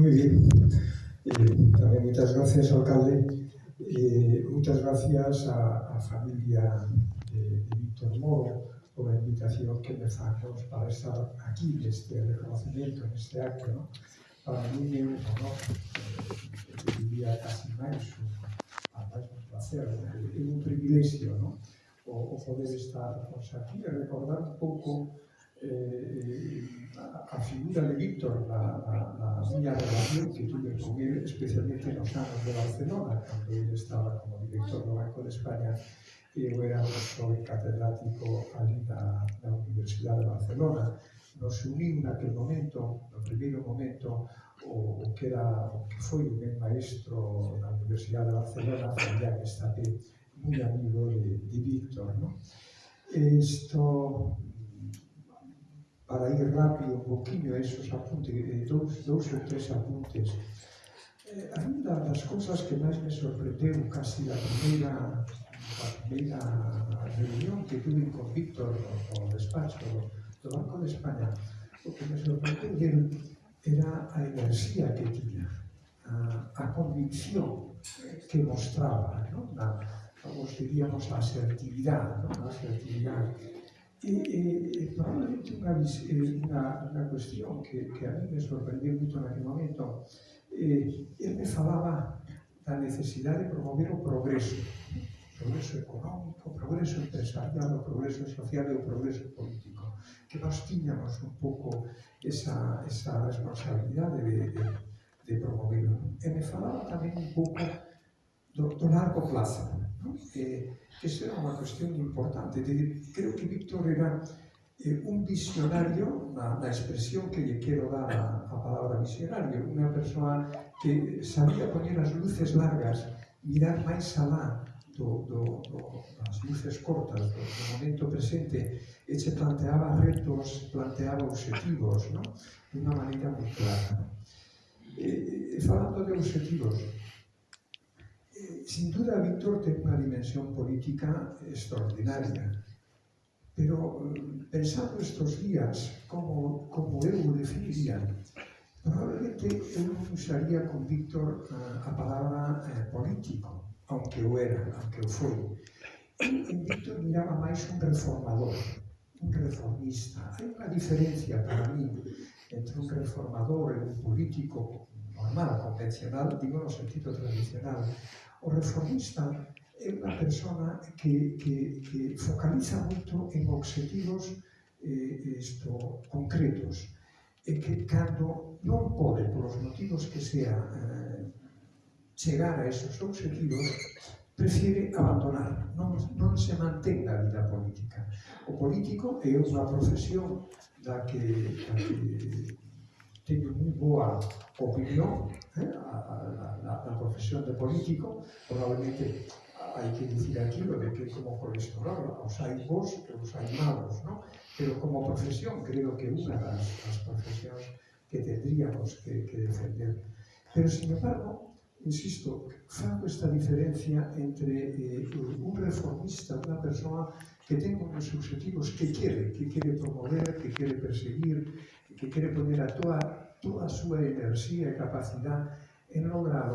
Muy bien. Eh, también muchas gracias, alcalde. Eh, muchas gracias a, a familia de, de Víctor Moro por la invitación que me hacemos para estar aquí, en este reconocimiento, en este acto. ¿no? Para mí es un honor, eh, diría casi manso, además un placer, es un privilegio ¿no? o, o poder estar pues, aquí y recordar un poco eh, eh a figura de Víctor na, na, na miña relación que tuve con él, especialmente nos anos de Barcelona, cando ele estaba como director do Banco de España, e eu era un catedrático ali na, na Universidade de Barcelona. Nos uniu naquele momento, no primeiro momento, o, o que era o que foi un maestro na Universidade de Barcelona, Fabián Estapé, moi amigo de, de Víctor. No? Esto para ir rápido un poquinho esos apuntes, eh, dous, dous ou tres apuntes. Eh, a mí das cousas que máis me sorprendeu casi da primeira, da primeira reunión que tuve con Víctor no, no despacho do Banco de España, o que me sorprendeu del era a enerxía que tiña, a, a convicción que mostraba, ¿no? a, como diríamos, a asertividade, ¿no? a asertividade E, e, e probablemente unha, unha, unha cuestión que, que a mí me sorprendeu moito naquele momento. Eh, ele me falaba da necesidade de promover o progreso, progreso económico, progreso empresarial, o progreso social e o progreso político. Que nós tiñamos un pouco esa, esa responsabilidade de, de, de promoverlo. E me falaba tamén un pouco doctorar cu clasă. No? E, deci era una cuestión importante. De, creo que Víctor era eh, un visionario, na, na expresión que lle quero dar a, a palabra visionario, unha persoa que sabía poñer as luces largas, mirar máis alá do, do, do, das luces cortas do, do momento presente e se planteaba retos, planteaba objetivos, non? de unha maneira moi clara. E, e, falando de objetivos, sin duda, Víctor ten unha dimensión política extraordinaria. Pero eh, pensando estes días como, como eu o definiría, probablemente eu non usaría con Víctor a, a palabra eh, político, aunque o era, aunque o foi. En Víctor miraba máis un reformador, un reformista. Hai unha diferencia para mí entre un reformador e un político normal, convencional, digo no sentido tradicional. O reformista é unha persona que, que, que focaliza moito en objetivos eh, isto, concretos e que cando non pode, polos motivos que sea, eh, chegar a esos objetivos, prefiere abandonar, non, non se mantén na vida política. O político é unha profesión da que, da que teño moi boa opinión eh, a, a, a, a profesión de político, probablemente hai que dicir aquí lo de que como profesional os hai bons e os hai malos, ¿no? pero como profesión creo que unha das, das profesións que tendríamos que, que defender. Pero, sin embargo, insisto, fago esta diferencia entre eh, un reformista, unha persoa que ten os objetivos que quere, que quere promover, que quere perseguir, que quere poner a toda, toda a súa enerxía e capacidade en lograr